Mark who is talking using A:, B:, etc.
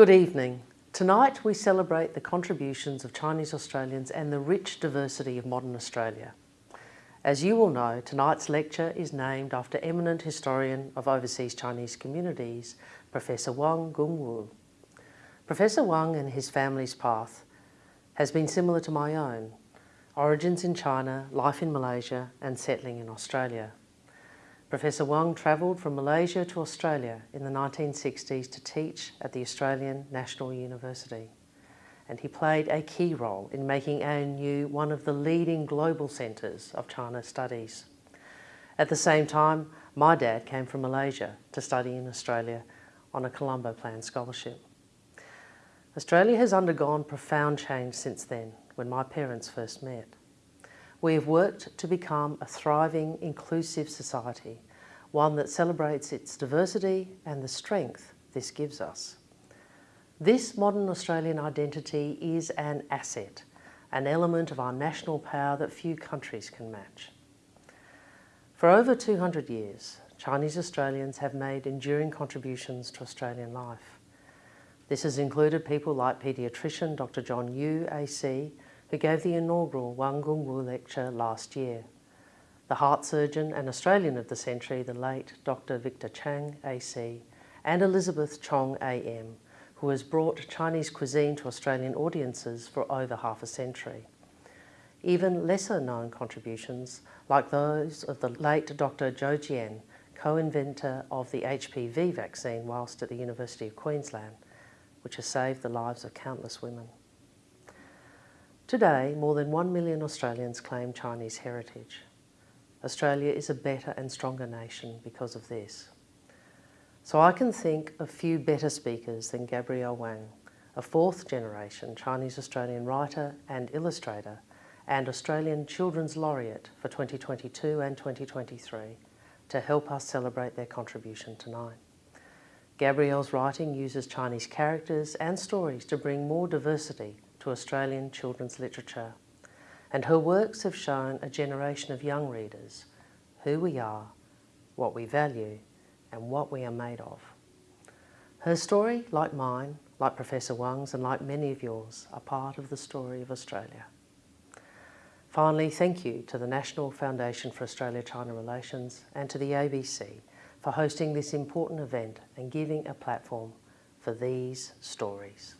A: Good evening. Tonight we celebrate the contributions of Chinese Australians and the rich diversity of modern Australia. As you will know, tonight's lecture is named after eminent historian of overseas Chinese communities, Professor Wang Gungwu. Professor Wang and his family's path has been similar to my own, origins in China, life in Malaysia and settling in Australia. Professor Wang travelled from Malaysia to Australia in the 1960s to teach at the Australian National University. And he played a key role in making ANU one of the leading global centres of China studies. At the same time, my dad came from Malaysia to study in Australia on a Colombo Plan scholarship. Australia has undergone profound change since then, when my parents first met. We have worked to become a thriving, inclusive society, one that celebrates its diversity and the strength this gives us. This modern Australian identity is an asset, an element of our national power that few countries can match. For over 200 years, Chinese Australians have made enduring contributions to Australian life. This has included people like paediatrician Dr John Yu AC, who gave the inaugural Wang Gungwu lecture last year. The heart surgeon and Australian of the century, the late Dr Victor Chang AC, and Elizabeth Chong AM, who has brought Chinese cuisine to Australian audiences for over half a century. Even lesser known contributions, like those of the late Dr Zhou Jian, co-inventor of the HPV vaccine whilst at the University of Queensland, which has saved the lives of countless women. Today, more than 1 million Australians claim Chinese heritage. Australia is a better and stronger nation because of this. So I can think of few better speakers than Gabrielle Wang, a fourth generation Chinese Australian writer and illustrator and Australian Children's Laureate for 2022 and 2023 to help us celebrate their contribution tonight. Gabrielle's writing uses Chinese characters and stories to bring more diversity to Australian children's literature, and her works have shown a generation of young readers who we are, what we value, and what we are made of. Her story, like mine, like Professor Wang's and like many of yours, are part of the story of Australia. Finally, thank you to the National Foundation for Australia-China Relations and to the ABC for hosting this important event and giving a platform for these stories.